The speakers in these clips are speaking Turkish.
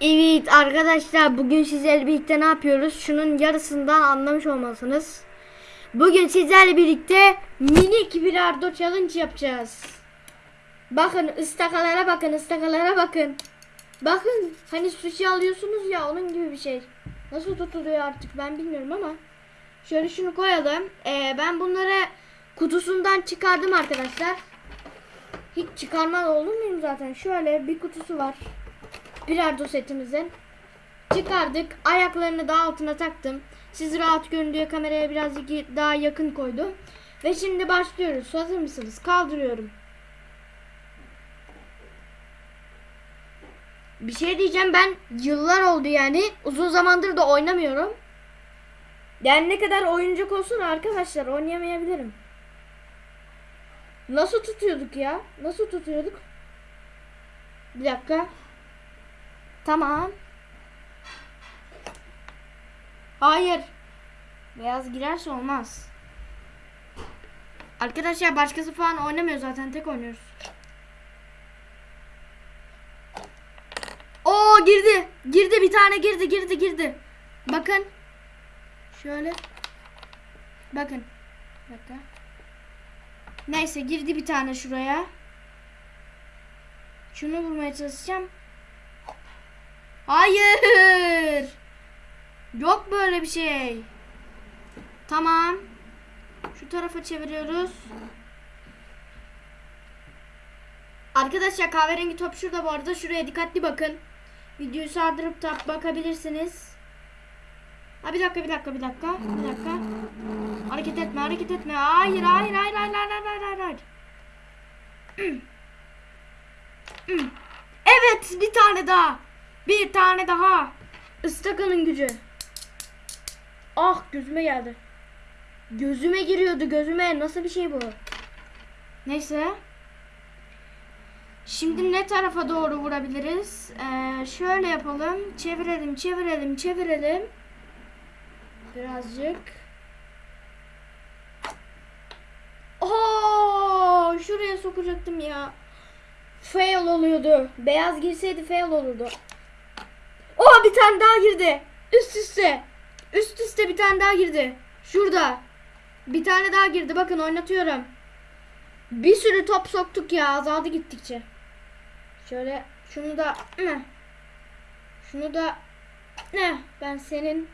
Evet arkadaşlar bugün sizlerle birlikte ne yapıyoruz? Şunun yarısından anlamış olmalısınız. Bugün sizlerle birlikte minik bilardo challenge yapacağız. Bakın ıstakalara bakın ıstakalara bakın. Bakın hani sushi alıyorsunuz ya onun gibi bir şey. Nasıl tutuluyor artık ben bilmiyorum ama. Şöyle şunu koyalım. Ee, ben bunları kutusundan çıkardım arkadaşlar. Hiç çıkarmaz olur muyum zaten? Şöyle bir kutusu var bilardo setimizin. Çıkardık. Ayaklarını daha altına taktım. Siz rahat görün diye kameraya birazcık daha yakın koydum. Ve şimdi başlıyoruz. Hazır mısınız? Kaldırıyorum. Bir şey diyeceğim ben yıllar oldu yani. Uzun zamandır da oynamıyorum. Yani ne kadar oyuncak olsun arkadaşlar oynayamayabilirim. Nasıl tutuyorduk ya? Nasıl tutuyorduk? Bir dakika. Tamam. Hayır. Beyaz girerse olmaz. Arkadaşlar başkası falan oynamıyor zaten tek oynuyoruz. Oo girdi. Girdi bir tane girdi girdi girdi. Bakın. Şöyle. Bakın. Dakika. Neyse girdi bir tane şuraya. Şunu vurmaya çalışacağım. Hayır. Yok böyle bir şey. Tamam. Şu tarafa çeviriyoruz. Arkadaşlar kahverengi top şurada bu arada. Şuraya dikkatli bakın. Videoyu sardırıp da bakabilirsiniz. Ha bir dakika bir dakika bir dakika. Bir dakika. Hareket etme hareket etme. Hayır hayır hayır hayır hayır hayır hayır hayır. Evet bir tane daha. Bir tane daha. Istakanın gücü. Ah gözüme geldi. Gözüme giriyordu gözüme. Nasıl bir şey bu? Neyse. Şimdi ne tarafa doğru vurabiliriz? Ee, şöyle yapalım. Çevirelim, çevirelim, çevirelim. Birazcık. Oo, şuraya sokacaktım ya. Fail oluyordu. Beyaz girseydi fail olurdu. Oh bir tane daha girdi. Üst üste. Üst üste bir tane daha girdi. Şurada. Bir tane daha girdi. Bakın oynatıyorum. Bir sürü top soktuk ya. Azaldı gittikçe. Şöyle şunu da ne? Şunu da ne? Ben senin!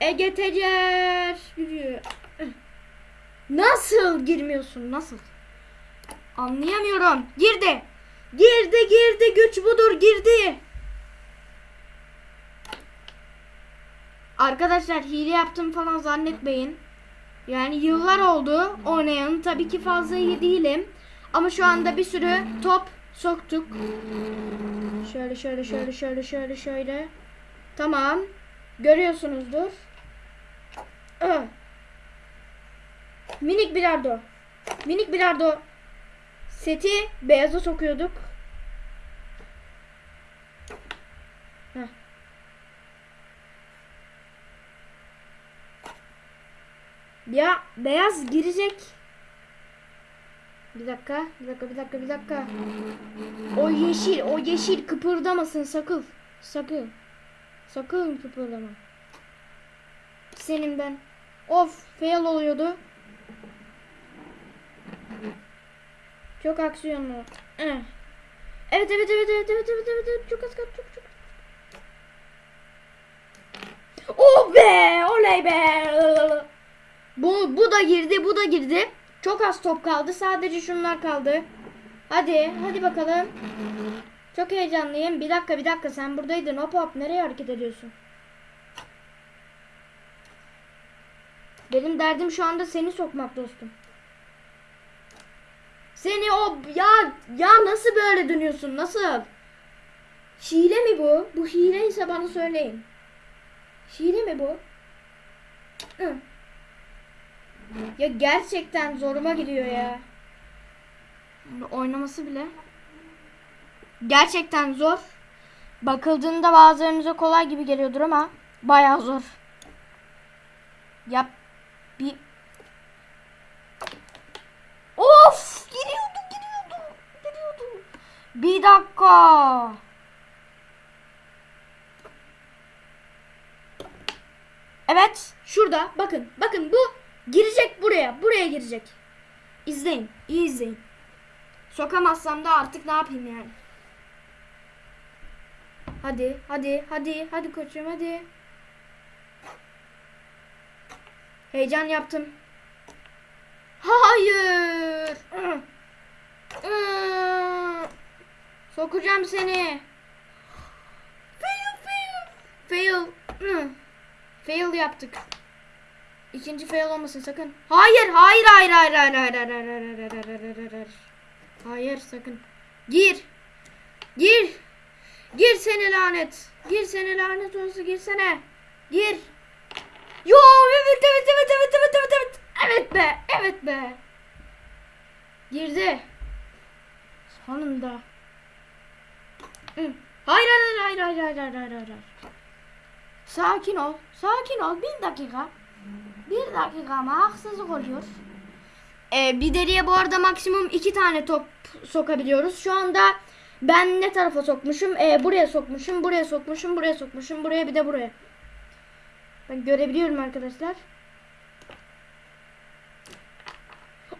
Ege Tecer yürüyor. Nasıl girmiyorsun? Nasıl? Anlayamıyorum. Girdi. Girdi girdi güç budur girdi. Arkadaşlar hile yaptım falan zannetmeyin. Yani yıllar oldu oynayanın tabii ki fazla iyi değilim. Ama şu anda bir sürü top soktuk. Şöyle şöyle şöyle şöyle şöyle şöyle. Tamam. Görüyorsunuzdur. Ah. Minik bilardo. Minik bilardo seti beyaza sokuyorduk. Ya beyaz girecek. Bir dakika, bir dakika, bir dakika, bir dakika. O yeşil, o yeşil kıpırdamasın sakın. Sakın. Sakın kıpırdama. Senin ben. Of, fail oluyordu. Çok aksiyonlu. Evet evet evet evet evet evet evet, evet. çok az kaldı çok çok. Oh be oley be. Bu bu da girdi bu da girdi. Çok az top kaldı sadece şunlar kaldı. Hadi hadi bakalım. Çok heyecanlıyım. Bir dakika bir dakika sen buradaydın. Hop hop nereye hareket ediyorsun? Benim derdim şu anda seni sokmak dostum. Seni o ya ya nasıl böyle dönüyorsun nasıl? Hile mi bu? Bu hile ise bana söyleyin. Hile mi bu? Hı. Ya gerçekten zoruma gidiyor ya. Oynaması bile. Gerçekten zor. Bakıldığında bazılarınıza kolay gibi geliyordur ama bayağı zor. Yap bir Of! Bir dakika. Evet. Şurada. Bakın. Bakın bu girecek buraya. Buraya girecek. İzleyin. iyi izleyin. Sokamazsam da artık ne yapayım yani. Hadi. Hadi. Hadi. Hadi koçum hadi. Heyecan yaptım. Hayır. Sokacağım seni. Fail fail. Fail. Fail yaptık. İkinci fail olmasın sakın. Hayır, hayır, hayır, hayır, hayır, hayır, hayır, hayır, hayır, hayır, hayır, hayır, hayır, hayır. Hayır, sakın. Gir. Gir. Gir seni lanet. Gir seni lanet olsun girsene. Gir. Yo evet evet evet evet evet evet evet. Evet be. Evet be. Girdi. Sonunda. Hayır hayır hayır hayır hayır hayır hayır hayır. Sakin ol. Sakin ol. Bir dakika. Bir dakika ama haksızlık oluyor. Ee, bir deliğe bu arada maksimum iki tane top sokabiliyoruz. Şu anda ben ne tarafa sokmuşum? Ee, buraya sokmuşum, buraya sokmuşum, buraya sokmuşum, buraya bir de buraya. Ben görebiliyorum arkadaşlar.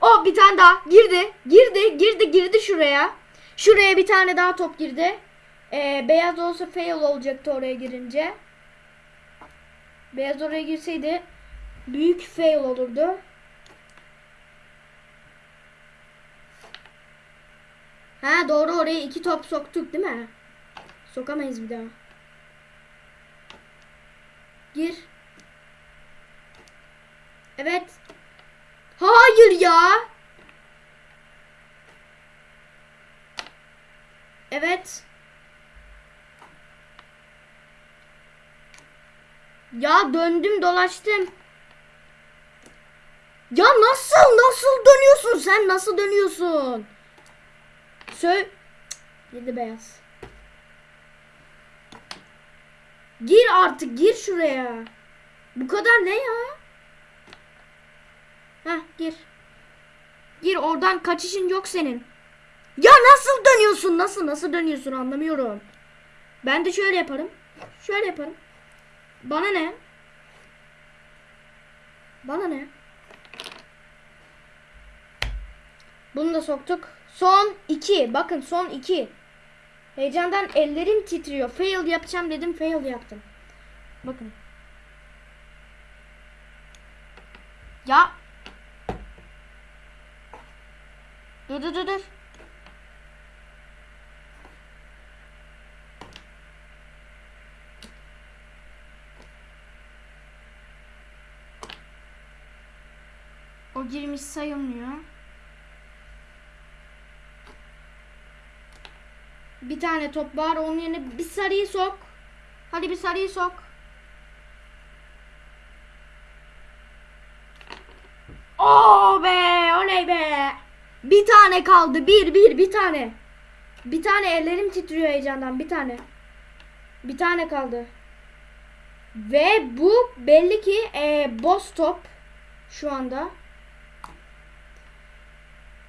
O bir tane daha girdi. Girdi, girdi, girdi şuraya. Şuraya bir tane daha top girdi. Ee, beyaz olsa fail olacaktı oraya girince. Beyaz oraya girseydi büyük fail olurdu. Ha doğru oraya iki top soktuk değil mi? Sokamayız bir daha. Gir. Evet. Hayır ya. Evet. Ya döndüm dolaştım. Ya nasıl nasıl dönüyorsun sen nasıl dönüyorsun? Sö Girdi beyaz. Gir artık gir şuraya. Bu kadar ne ya? Heh gir. Gir oradan kaçışın yok senin. Ya nasıl dönüyorsun? Nasıl nasıl dönüyorsun anlamıyorum. Ben de şöyle yaparım. Şöyle yaparım. Bana ne? Bana ne? Bunu da soktuk. Son iki. Bakın son iki. Heyecandan ellerim titriyor. Fail yapacağım dedim. Fail yaptım. Bakın. Ya. Dur dur dur dur. Girmiş sayılmıyor. Bir tane top var. Onun yerine bir sarıyı sok. Hadi bir sarıyı sok. Oo be, oley be. Bir tane kaldı. Bir, bir, bir tane. Bir tane ellerim titriyor heyecandan. Bir tane. Bir tane kaldı. Ve bu belli ki e, boss top. Şu anda.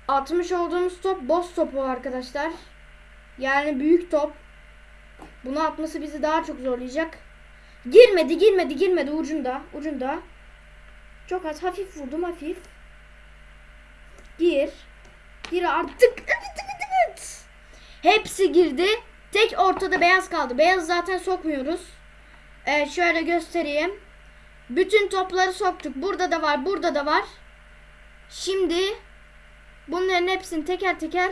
Atmış olduğumuz top boss topu arkadaşlar. Yani büyük top. Bunu atması bizi daha çok zorlayacak. Girmedi, girmedi, girmedi ucunda, ucunda. Çok az hafif vurdum, hafif. Gir. Gir artık. Hepsi girdi. Tek ortada beyaz kaldı. Beyaz zaten sokmuyoruz. Evet, şöyle göstereyim. Bütün topları soktuk. Burada da var, burada da var. Şimdi bunların hepsini teker teker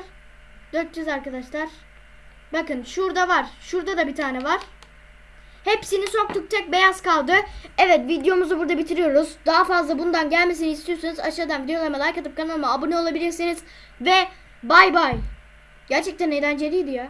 dökeceğiz arkadaşlar. Bakın şurada var. Şurada da bir tane var. Hepsini soktuk tek beyaz kaldı. Evet videomuzu burada bitiriyoruz. Daha fazla bundan gelmesini istiyorsanız aşağıdan videolarıma like atıp kanalıma abone olabilirsiniz. Ve bay bay. Gerçekten eğlenceliydi ya.